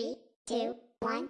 Three, two, one.